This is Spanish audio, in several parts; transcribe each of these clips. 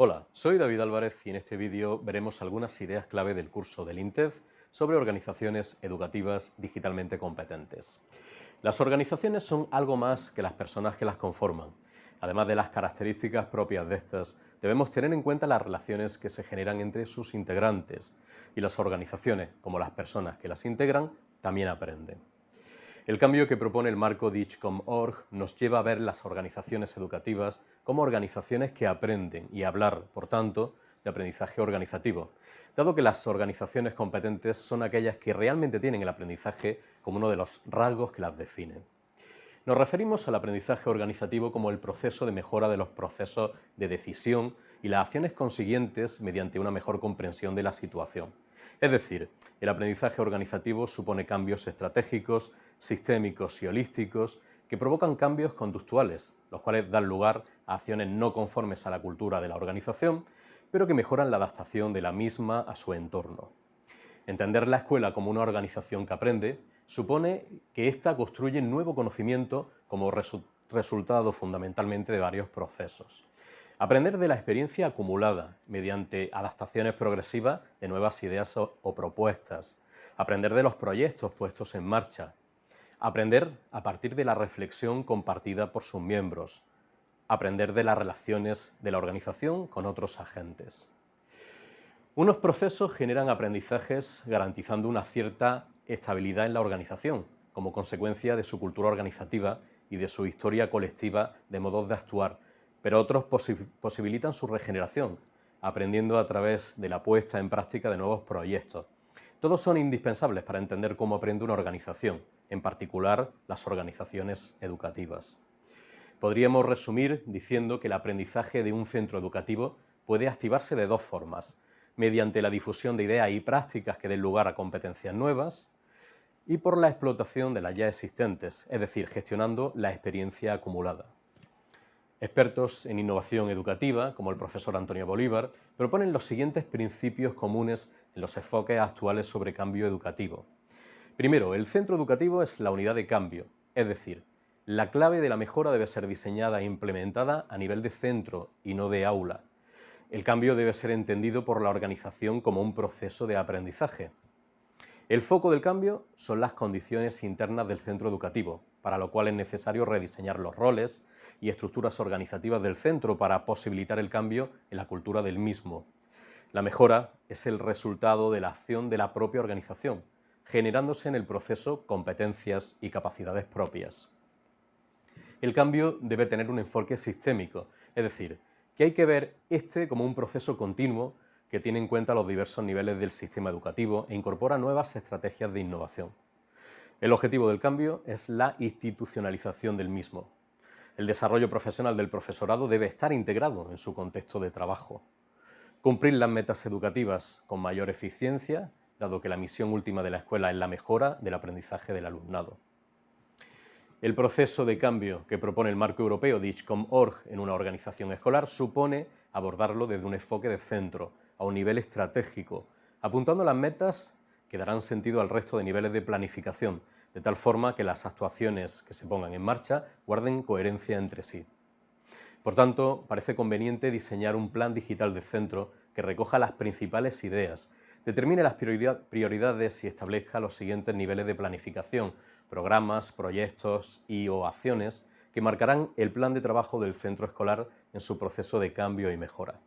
Hola, soy David Álvarez y en este vídeo veremos algunas ideas clave del curso del INTEF sobre organizaciones educativas digitalmente competentes. Las organizaciones son algo más que las personas que las conforman. Además de las características propias de estas, debemos tener en cuenta las relaciones que se generan entre sus integrantes y las organizaciones, como las personas que las integran, también aprenden. El cambio que propone el marco DICHCOM.org nos lleva a ver las organizaciones educativas como organizaciones que aprenden y hablar, por tanto, de aprendizaje organizativo, dado que las organizaciones competentes son aquellas que realmente tienen el aprendizaje como uno de los rasgos que las definen. Nos referimos al aprendizaje organizativo como el proceso de mejora de los procesos de decisión y las acciones consiguientes mediante una mejor comprensión de la situación. Es decir, el aprendizaje organizativo supone cambios estratégicos, sistémicos y holísticos que provocan cambios conductuales, los cuales dan lugar a acciones no conformes a la cultura de la organización, pero que mejoran la adaptación de la misma a su entorno. Entender la escuela como una organización que aprende supone que ésta construye nuevo conocimiento como resultado fundamentalmente de varios procesos. Aprender de la experiencia acumulada mediante adaptaciones progresivas de nuevas ideas o, propuestas. Aprender de los proyectos puestos en marcha. Aprender a partir de la reflexión compartida por sus miembros. Aprender de las relaciones de la organización con otros agentes. Unos procesos generan aprendizajes garantizando una cierta estabilidad en la organización, como consecuencia de su cultura organizativa y de su historia colectiva de modos de actuar, pero otros posibilitan su regeneración, aprendiendo a través de la puesta en práctica de nuevos proyectos. Todos son indispensables para entender cómo aprende una organización, en particular las organizaciones educativas. Podríamos resumir diciendo que el aprendizaje de un centro educativo puede activarse de dos formas, mediante la difusión de ideas y prácticas que den lugar a competencias nuevas y por la explotación de las ya existentes, es decir, gestionando la experiencia acumulada. Expertos en innovación educativa, como el profesor Antonio Bolívar, proponen los siguientes principios comunes en los enfoques actuales sobre cambio educativo. Primero, el centro educativo es la unidad de cambio, es decir, la clave de la mejora debe ser diseñada e implementada a nivel de centro y no de aula. El cambio debe ser entendido por la organización como un proceso de aprendizaje. El foco del cambio son las condiciones internas del centro educativo, para lo cual es necesario rediseñar los roles y estructuras organizativas del centro para posibilitar el cambio en la cultura del mismo. La mejora es el resultado de la acción de la propia organización, generándose en el proceso competencias y capacidades propias. El cambio debe tener un enfoque sistémico, es decir, que hay que ver este como un proceso continuo que tiene en cuenta los diversos niveles del sistema educativo e incorpora nuevas estrategias de innovación. El objetivo del cambio es la institucionalización del mismo. El desarrollo profesional del profesorado debe estar integrado en su contexto de trabajo. Cumplir las metas educativas con mayor eficiencia, dado que la misión última de la escuela es la mejora del aprendizaje del alumnado. El proceso de cambio que propone el marco europeo DICHCOM.org en una organización escolar supone abordarlo desde un enfoque de centro, a un nivel estratégico, apuntando las metas que darán sentido al resto de niveles de planificación, de tal forma que las actuaciones que se pongan en marcha guarden coherencia entre sí. Por tanto, parece conveniente diseñar un plan digital de centro que recoja las principales ideas, determine las prioridades y establezca los siguientes niveles de planificación, programas, proyectos y o acciones que marcarán el plan de trabajo del centro escolar en su proceso de cambio y mejora.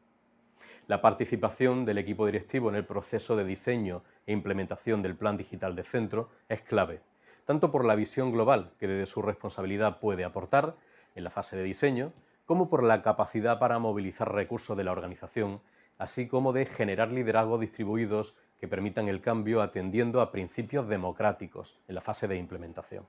La participación del equipo directivo en el proceso de diseño e implementación del plan digital de centro es clave, tanto por la visión global que desde su responsabilidad puede aportar en la fase de diseño, como por la capacidad para movilizar recursos de la organización, así como de generar liderazgos distribuidos que permitan el cambio atendiendo a principios democráticos en la fase de implementación.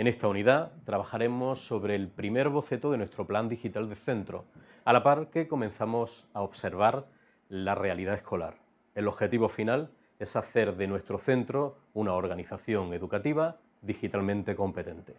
En esta unidad trabajaremos sobre el primer boceto de nuestro plan digital de centro, a la par que comenzamos a observar la realidad escolar. El objetivo final es hacer de nuestro centro una organización educativa digitalmente competente.